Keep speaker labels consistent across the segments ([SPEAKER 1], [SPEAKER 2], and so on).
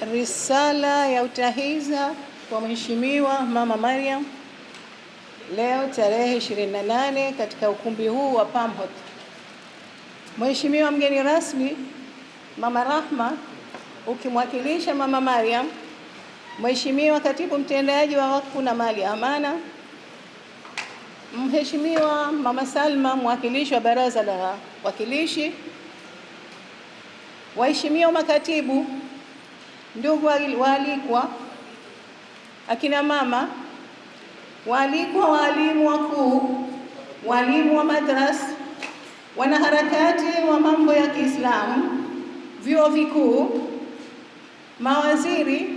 [SPEAKER 1] Risala ya utahiza kwa Mheshimiwa Mama Mariam leo tarehe 28 katika ukumbi huu wa Pamhot. Mheshimiwa mgeni rasmi Mama Rahma, ukimwakilisha Mama Mariam, Mheshimiwa katibu mtendaji wa wakfu na mali ya amana, Mheshimiwa Mama Salma, mwakilishi wa baraza la wakilishi, waheshimiwa makatibu, ndugu waalikwa, akina mama, waalikwa, waalimu wakuu, waalimu wa madrasa, wanaharakati wa mambo ya Kiislamu, vyuo vikuu, mawaziri,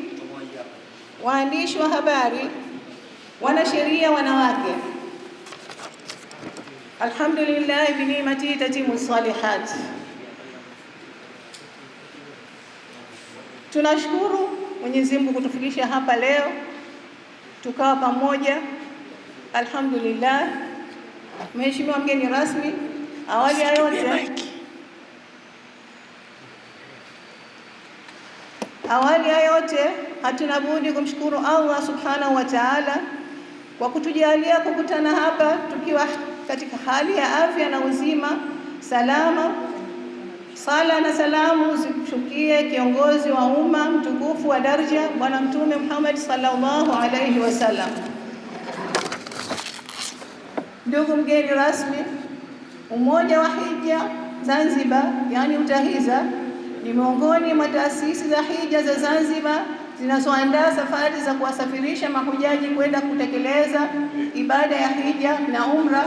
[SPEAKER 1] waandishi wa habari, wanasheria wanawake. Alhamdulillah bi ni'mati tatimu salihat. Tunashukuru Mwenyezi Mungu kutufikisha hapa leo tukawa pamoja. Alhamdulillah. Mheshimiwa mgeni rasmi, awali ya yote awali ya yote hatuna budi kumshukuru Allah subhanahu wa ta'ala kwa kutujalia kukutana hapa tukiwa katika hali ya afya na uzima salama. Sala na salamu zimshukie kiongozi wa umma mtukufu wa daraja Bwana Mtume Muhammad sallallahu alaihi wasallam. Ndugu mgeni rasmi, Umoja wa Hija Zanzibar, yani UTAHIZA, ni miongoni mwa taasisi za hija za Zanzibar zinazoandaa safari za kuwasafirisha mahujaji kwenda kutekeleza ibada ya hija na umra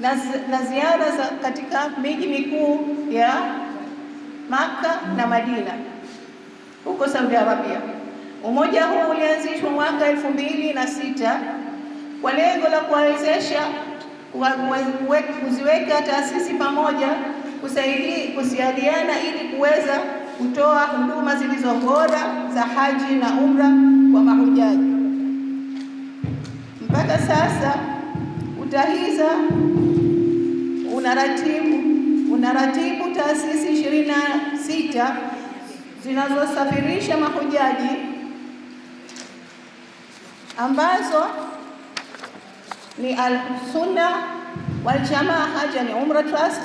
[SPEAKER 1] na, na ziara za katika miji mikuu ya Maka na Madina huko Saudi Arabia. Umoja huu ulianzishwa mwaka elfu mbili na sita kwa lengo la kuwawezesha kuziweka taasisi pamoja, kusaidia kusaidiana ili kuweza kutoa huduma zilizo bora za haji na umra kwa mahujaji. Mpaka sasa UTAHIZA unaratibu unaratibu taasisi ishirini na sita zinazosafirisha mahujaji ambazo ni Al-Sunna wal Jamaa Hajj and Umrah Trust,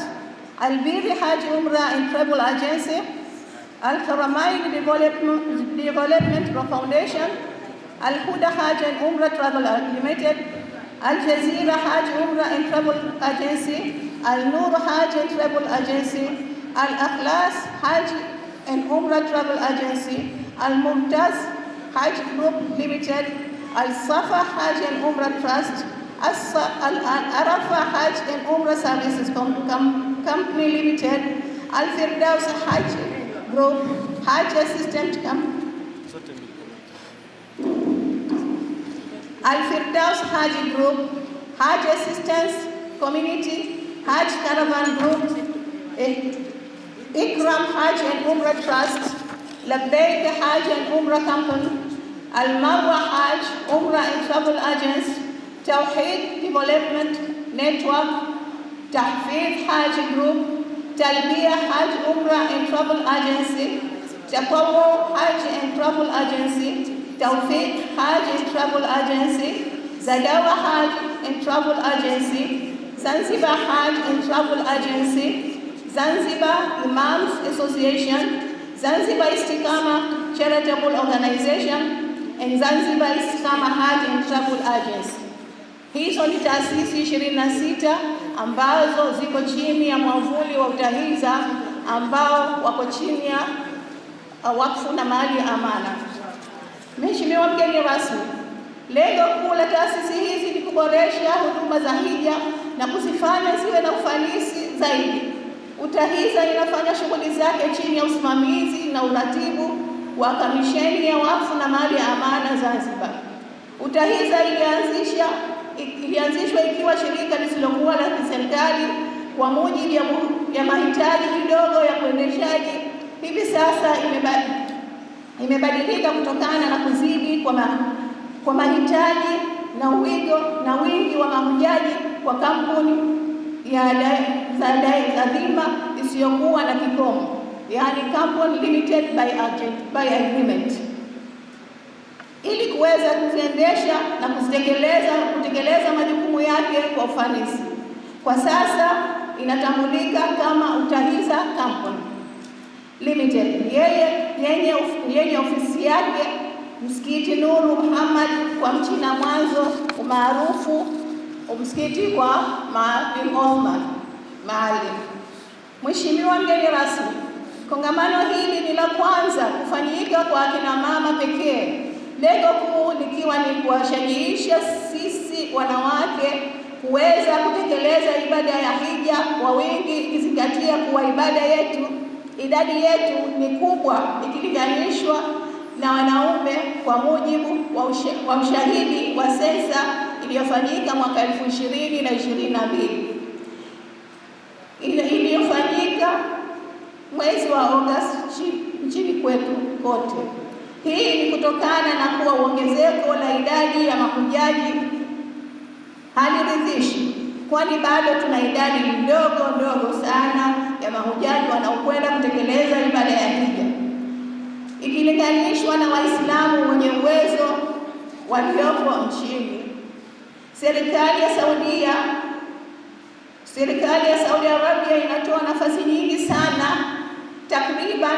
[SPEAKER 1] Al-Birri Hajj Umrah and Travel Agency, Al-Haramain Development, Foundation, Al-Huda Hajj and Umrah Travel Limited, Al-Jazeera Hajj Umrah and Travel Agency, Al-Nur Hajj Travel Agency, Al-Akhlas Hajj and Umrah Travel Agency, Al-Mumtaz Hajj Group Limited, Al-Safa Hajj and Umrah Trust, Al-Arafa Hajj and Umrah Services Com Com Company Limited, Al-Firdaus Hajj Group, Hajj Assistant Company, Al-Firdaus Hajj Group, Hajj Assistance Community, Hajj Caravan Group, eh, Ikram Hajj and Umrah Trust, Labbaik Hajj and Umrah Company, Al-Marwa Hajj Umrah and Travel Agents, Tawheed Development Network, Tahfiz Hajj Group, Talbiya Hajj Umrah and Travel Agency, Taqawwu Hajj and Travel Agency, Tawfiq Hajj and Travel Agency, Zadawa Hajj and Travel Agency, Zanzibar Hajj and Travel Agency, Zanzibar Imams Association, Zanzibar Istikama Charitable Organization, and Zanzibar Istikama Hajj and Travel Agency. Hizo ni taasisi 26 ambazo ziko chini ya mwavuli wa UTAHIZA ambao wako chini ya wakfu na mali ya amana. Mheshimiwa mgeni rasmi, lengo kuu la taasisi hizi ni kuboresha huduma za hija na kuzifanya ziwe na ufanisi zaidi. UTAHIZA inafanya shughuli zake chini ya usimamizi na uratibu wa Kamisheni ya Wakfu na Mali ya Amana Zanzibar. UTAHIZA ilianzisha ilianzishwa ikiwa shirika lisilokuwa la kiserikali kwa mujibu ya, ya mahitaji kidogo ya uendeshaji. Hivi sasa imebadilika kutokana na kuzidi kwa, kwa mahitaji na wigo na wingi wa mahujaji kwa kampuni ya za dhima isiyokuwa na kikomo. yani company limited by agreement ili kuweza kuziendesha na kuzitekeleza kutekeleza majukumu yake kwa ufanisi. Kwa sasa inatambulika kama Utahiza Company Limited yeye yenye ofisi yake Msikiti Nuru Muhammad kwa Mchina Mwanzo umaarufu msikiti kwa Maalim Othman Maalim. Mheshimiwa mgeni rasmi, kongamano hili ni la kwanza kufanyika kwa akina mama pekee, lengo kuu likiwa ni kuwashajiisha sisi wanawake kuweza kutekeleza ibada ya hija kwa wingi, ikizingatia kuwa ibada yetu idadi yetu ni kubwa ikilinganishwa na wanaume kwa mujibu wa, usha, wa ushahidi wa sensa iliyofanyika mwaka elfu ishirini na ishirini na mbili iliyofanyika mwezi wa Agosti nchini kwetu kote. Hii ni kutokana na kuwa uongezeko la idadi ya mahujaji haliridhishi, kwani bado tuna idadi ndogo ndogo sana ya mahujaji wanaokwenda kutekeleza ibada ya hija ikilinganishwa na Waislamu wenye uwezo waliopo nchini. Serikali ya Saudia serikali ya Saudi Arabia inatoa nafasi nyingi sana, takriban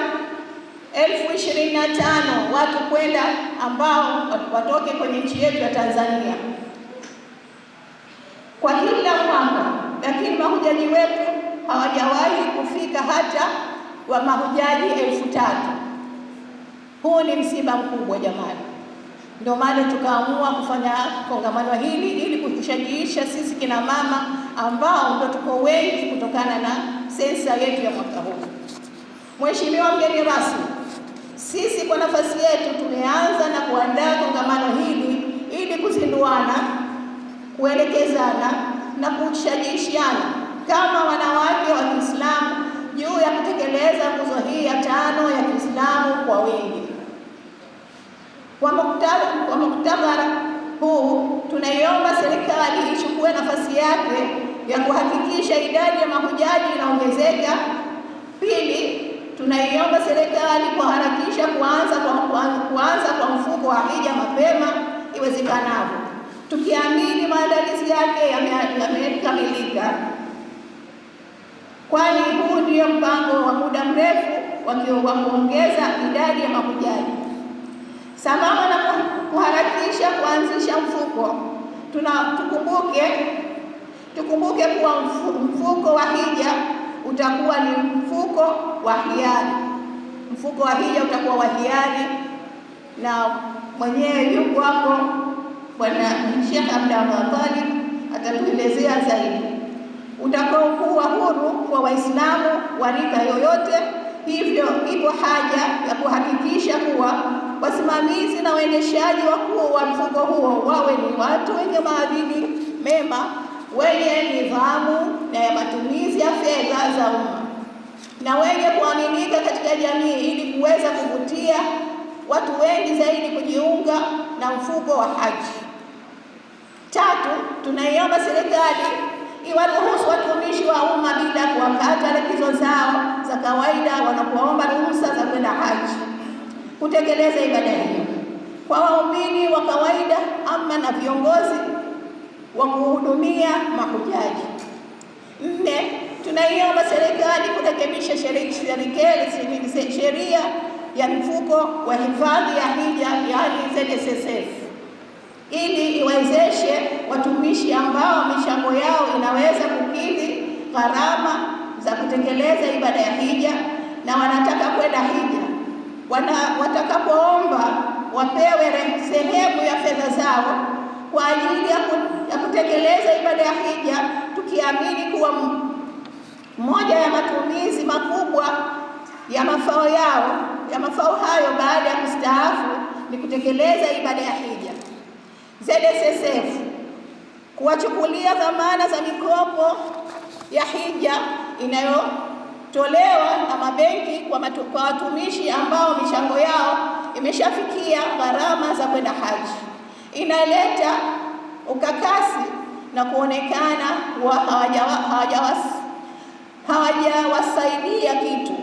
[SPEAKER 1] elfu ishirini na tano watu kwenda ambao watoke kwenye nchi yetu ya Tanzania kwa kila mwaka, lakini mahujaji wetu hawajawahi kufika hata wa mahujaji elfu tatu. Huu ni msiba mkubwa jamani. Ndio maana tukaamua kufanya kongamano hili ili kushajiisha sisi kina mama ambao ndio tuko wengi kutokana na sensa yetu ya mwaka huu. Mheshimiwa mgeni rasmi, sisi kwa nafasi yetu tumeanza na kuandaa kongamano hili ili kuzinduana, kuelekezana na kushajiishiana kama wanawake wa Kiislamu juu ya kutekeleza nguzo hii ya tano ya Kiislamu kwa wingi. Kwa muktadha kwa muktadha huu, tunaiomba serikali ichukue nafasi yake ya kuhakikisha idadi ya mahujaji inaongezeka. Pili, tunaiomba serikali kuharakisha kuanza kwa kuanza kwa mfuko wa hija mapema iwezekanavyo, tukiamini maandalizi yake yamekamilika yame kwani huu ndio mpango wa muda mrefu wa kuongeza idadi ya mahujaji. Sambamba na kuharakisha kuanzisha mfuko, tuna tukumbuke tukumbuke kuwa mfuko wa hija utakuwa ni mfuko wa hiari. Mfuko wa hija utakuwa wa hiari, na mwenyewe yuko hapo Bwana Sheikh Abdallah atatuelezea zaidi utakaokuwa huru kwa Waislamu wa rika yoyote. Hivyo ipo haja ya kuhakikisha kuwa wasimamizi na waendeshaji wakuu wa mfuko huo wawe ni watu wenye maadili mema, wenye nidhamu na ya matumizi ya fedha za umma na wenye kuaminika katika jamii, ili kuweza kuvutia watu wengi zaidi kujiunga na mfuko wa haji. Tatu, tunaiomba serikali iwaruhusu watumishi wa umma bila kuwakata likizo zao za kawaida wanapoomba ruhusa kutekeleza ibada hiyo. Kwa waumini wa kawaida ama na viongozi wa kuhudumia mahujaji. Nne, tunaiomba serikali kurekebisha sheria ya mfuko wa hifadhi ya hija yaani ZSSF ili iwezeshe watumishi ambao michango yao inaweza kukidhi gharama za kutekeleza ibada ya hija na wanataka kwenda hija, watakapoomba wapewe sehemu ya fedha zao kwa ajili ya, kutekeleza ibada ya hija, tukiamini kuwa moja ya matumizi makubwa ya mafao yao ya mafao hayo baada ya kustaafu ni kutekeleza ibada ya hija. ZSSF kuwachukulia dhamana za mikopo ya hija inayotolewa na mabenki kwa, watumishi ambao michango yao imeshafikia gharama za kwenda haji, inaleta ukakasi na kuonekana kuwa hawajawasaidia hawaja kitu.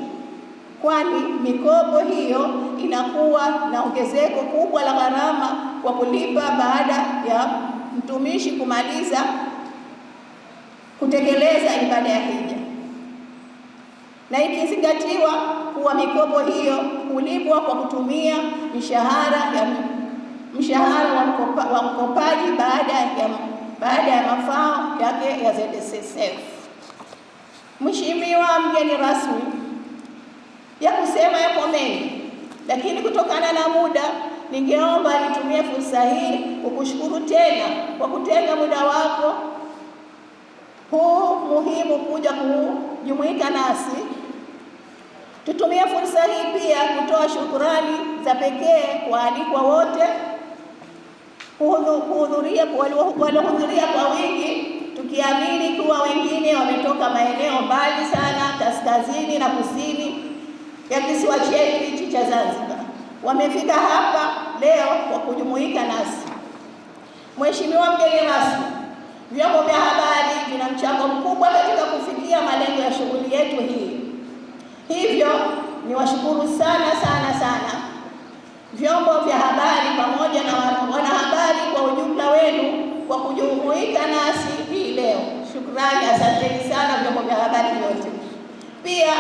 [SPEAKER 1] Kwani mikopo hiyo inakuwa na ongezeko kubwa la gharama kwa kulipa baada ya mtumishi kumaliza kutekeleza ibada ya hija, na ikizingatiwa kuwa mikopo hiyo hulipwa kwa kutumia mishahara ya mshahara wa, mkopa, mkopaji baada ya baada ya mafao yake ya ZSSF. Mheshimiwa mgeni rasmi, ya kusema yapo mengi, lakini kutokana na muda ningeomba nitumie fursa hii kukushukuru tena kwa kutenga muda wako huu muhimu kuja kujumuika nasi. Tutumie fursa hii pia kutoa shukurani za pekee kwa alikwa wote kuhudhuria waliohudhuria kwa wingi, tukiamini kuwa wengine wametoka maeneo mbali sana kaskazini na kusini ya kisiwa chetu hichi cha Zanzibar, wamefika hapa leo kwa kujumuika nasi. Mheshimiwa mgeni rasmi, vyombo vya habari vina mchango mkubwa katika kufikia malengo ya shughuli yetu hii, hivyo niwashukuru sana sana sana vyombo vya habari pamoja na wanahabari kwa ujumla wenu kwa kujumuika nasi hii leo. Shukrani, asanteni sana vyombo vya habari vyote. Pia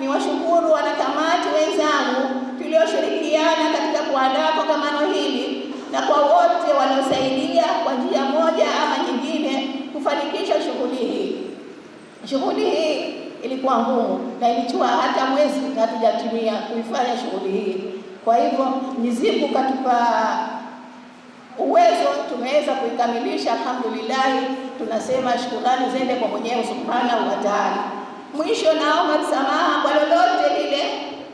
[SPEAKER 1] niwashukuru wanakamati wenzangu tulioshirikiana katika kuandaa kongamano hili na kwa wote wanaosaidia kwa njia moja ama nyingine kufanikisha shughuli hii. Shughuli hii ilikuwa ngumu na ilichua hata mwezi hatujatumia kuifanya shughuli hii. Kwa hivyo mizimu katupa uwezo, tumeweza kuikamilisha alhamdulillah. Tunasema shukrani zende kwa Mwenyezi Subhanahu wa Ta'ala. Mwisho, naomba msamaha kwa lolote lile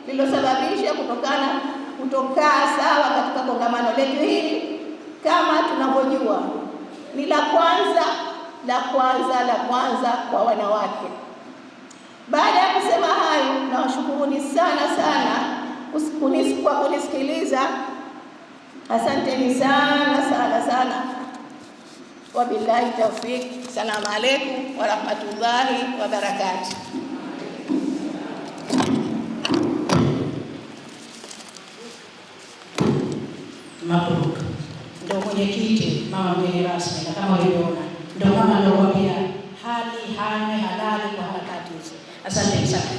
[SPEAKER 1] lililosababisha kutokana kutokaa sawa katika kongamano letu hili. Kama tunavyojua ni la kwanza la kwanza la kwanza kwa wanawake. Baada ya kusema hayo, nawashukuruni sana sana kwa kunisikiliza. Asanteni sana sana sana. Wabillahi tawfik. Salamu alaikum warahmatullahi wabarakatuh.
[SPEAKER 2] Mabruk ndo mwenyekiti, mama mgeni rasmi,